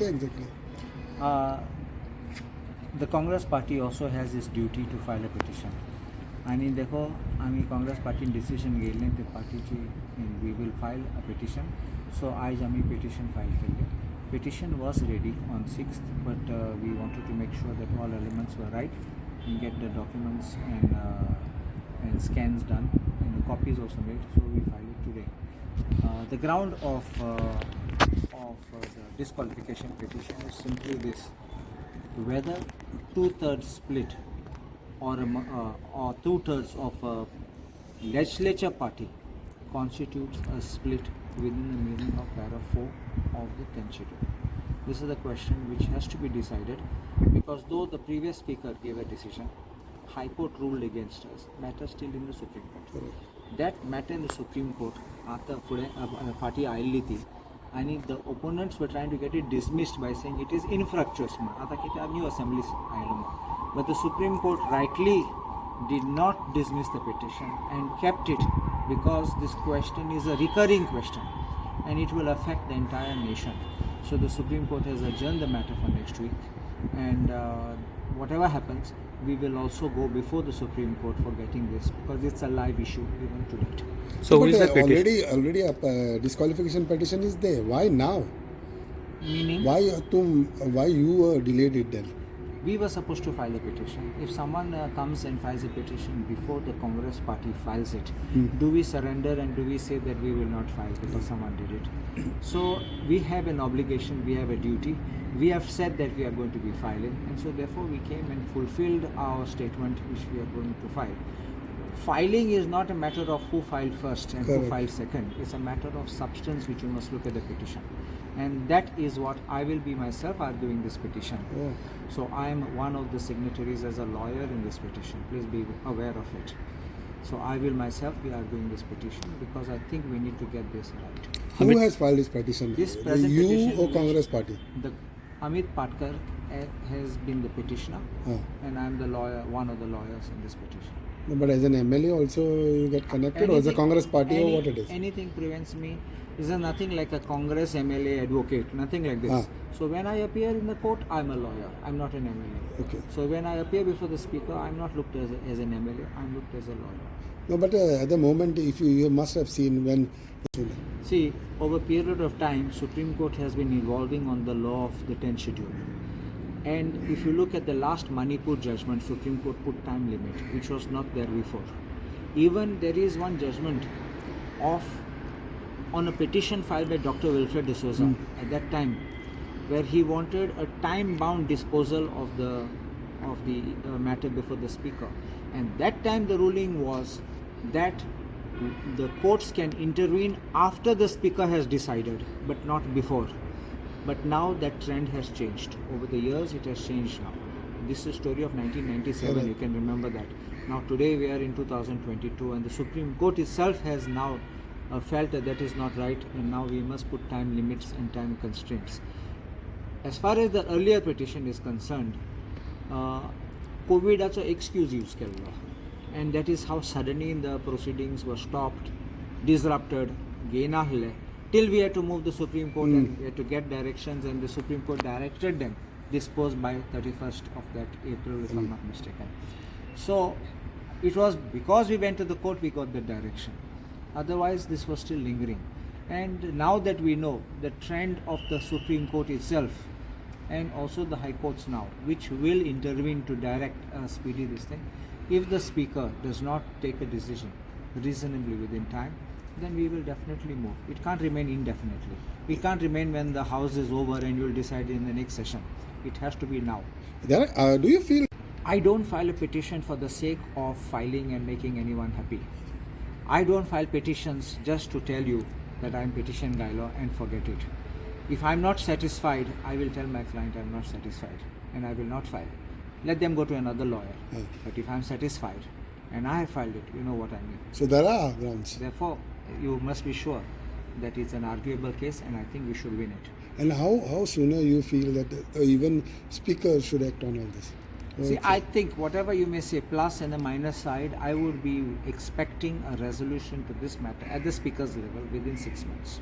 होते exactly Uh, the Congress party also has its duty to file a petition. आणि देखो आम्ही Congress पार्टीन decision घेयल्लें ते पार्टीची we will file a petition so आयज आमी पिटिशन फायल केल्लें petition was ready on six but we wanted to make sure that all elements were right and get the documents and uh, and scans done and the copies also made so we filed it today uh, for the disqualification petition is simply this whether two-thirds split or, uh, or two-thirds of a legislature party constitutes a split within the meaning of para 4 of the Constitution. This is the question which has to be decided because though the previous speaker gave a decision, High Court ruled against us, matter still in the Supreme Court. That matter in the Supreme Court, after party આયેલી आयिल्ली ती आनी the ओपोनंट्स were trying to get it dismissed bye saying it is इनफ्रॅक्चुअस म्हण आतां कित्याक new assembly आयलो म्हण but the supreme court rightly did not dismiss the petition and kept it because this question is a recurring question and it will affect the entire nation. So the Supreme Court has adjourned the matter for next week and uh, whatever happens, we will also go before the Supreme Court for getting this because it's a live issue even today. So who but is uh, already already a uh, disqualification petition is there. Why now? Meaning, Why uh, तुम why you uh, delayed it then? We were supposed to file a petition. If someone uh, comes and files a petition before the Congress party files it, do we surrender and do we say that we will not file because someone did it? So we have an obligation, we have a duty. We have said that we are going to be filing, and so therefore we came and fulfilled our statement which we are going to file. Filing is not a matter of who filed first and who filed second. It's a matter of substance which you must look at the petition. And that is what I will be myself arguing this petition. Oh. So I am one of the signatories as a lawyer in this petition. Please be aware of it. So I will myself be arguing this petition because I think we need to get this right. Who Amit- has filed this petition? This The present you petition or Congress party? The Amit Patkar has been the petitioner, Oh. and I am the lawyer, one of the lawyers in this petition. No, but as an MLA also you get connected or as a Congress party any- or what it is? Anything prevents me. This is nothing like a Congress MLA advocate, nothing like this. Ah. So when I appear in the court, I'm a lawyer. I'm not an MLA. Okay. So when I appear before the speaker, I'm not looked as, a, as an MLA. I'm looked as a lawyer. No, but uh, at the moment if you, you must have seen when See, over a period of time, Supreme Court has been evolving on the law of the 10th schedule. And if you look at the last Manipur judgment, Supreme Court put time limit, which was not there before. Even there is one judgment of on a petition filed by Dr. Wilfred D'Souza at that time, where he wanted a time-bound disposal of the of the uh, matter before the speaker. And that time the ruling was that the courts can intervene after the speaker has decided, but not before. But now that trend has changed. Over the years, it has changed now. This is a story of 1997. You Correct. can remember that. Now today we are in 2022, and the Supreme Court itself has now uh, felt that that is not right, and now we must put time limits and time constraints. As far as the earlier petition is concerned, कोविडाचो excuse use केल्लो and that is how suddenly the प्रोसिडींग्स were stopped disrupted gain आहले till we had to move the Supreme Court mm. and hmm. we had to get directions and the Supreme Court directed them disposed by 31st of that April if mm. I'm hmm. not mistaken. So it was because we went to the court we got the direction. Otherwise this was still lingering. And now that we know the trend of the Supreme Court itself and also the High Courts now which will intervene to direct a speedy this thing if the speaker does not take a decision reasonably within time then we will definitely move. It can't remain indefinitely. It can't remain when the House is over and you will decide in the next session. It has to be now. uh, do you feel I don't file a petition for the sake of filing and making anyone happy. I don't file petitions just to tell you that I'm petition Gailo and forget it. If I'm not satisfied, I will tell my client I'm not satisfied and I will not file. Let them go to another lawyer. Hmm. But if I'm satisfied and I have filed it, you know what I mean. so there are grounds Therefore, you must be sure that it's an arguable case and I think we should win it. and how how sooner you feel that uh, even speakers should act on all this See, I think whatever you may say, plus and the minus side, I would be expecting a resolution to this matter at the speaker's level within six months.